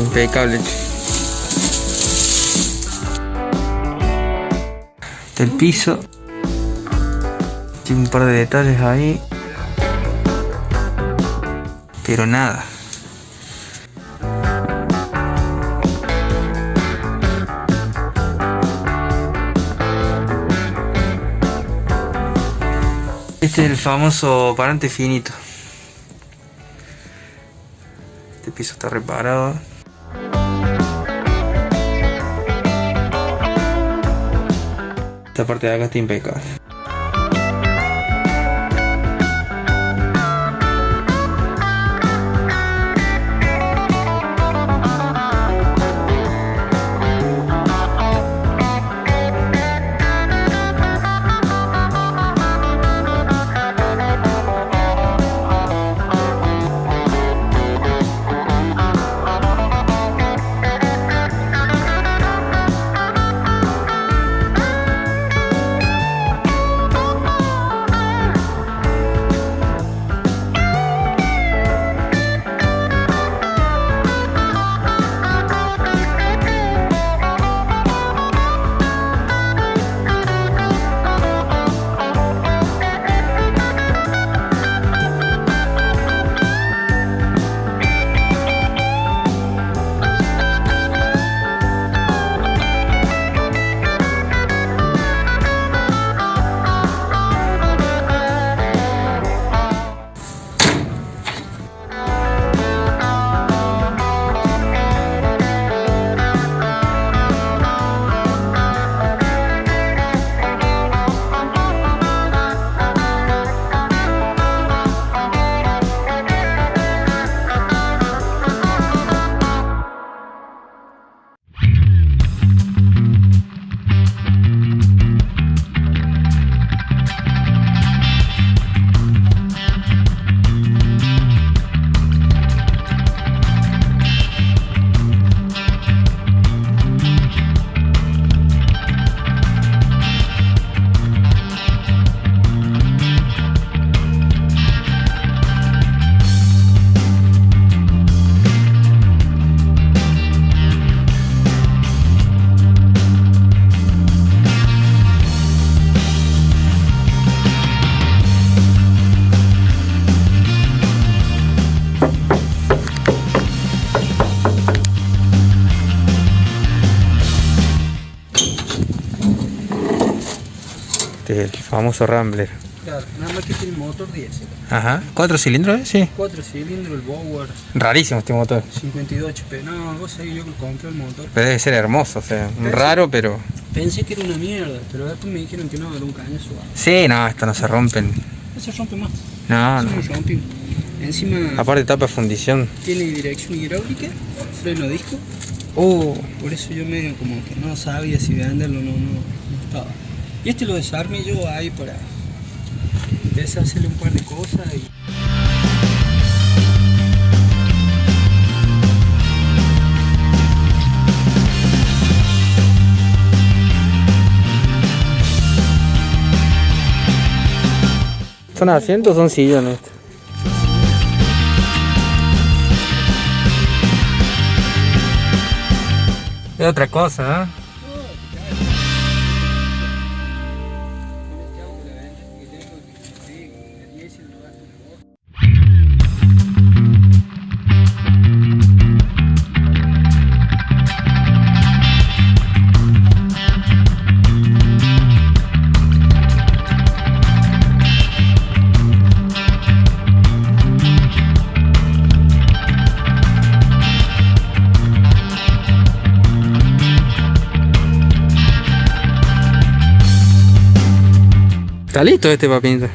impecable. El piso. Tiene un par de detalles ahí. Pero nada. Este es el famoso parante finito. Este piso está reparado. Esta parte de acá está. Este es el famoso Rambler. Claro, nada más que tiene motor diésel. Ajá. ¿Cuatro cilindros? eh? Sí. Cuatro cilindros, el Bower, Rarísimo este motor. 52 HP. No, vos sabés, yo que compré el motor. Pero debe ser hermoso, o sea, raro, pero... Pensé que era una mierda, pero después me dijeron que no, era un caño suave. Sí, no, esto no se rompen. No se rompe más. No, no. se. Encima Aparte tapa fundición. tiene dirección hidráulica, freno disco. Uh, Por eso yo medio como que no sabía si venderlo o no, no, no estaba. Y este lo desarmé yo ahí para empezar a hacerle un par de cosas y... ¿son asientos o son sillones? Es otra cosa, ¿eh? Está listo este papito.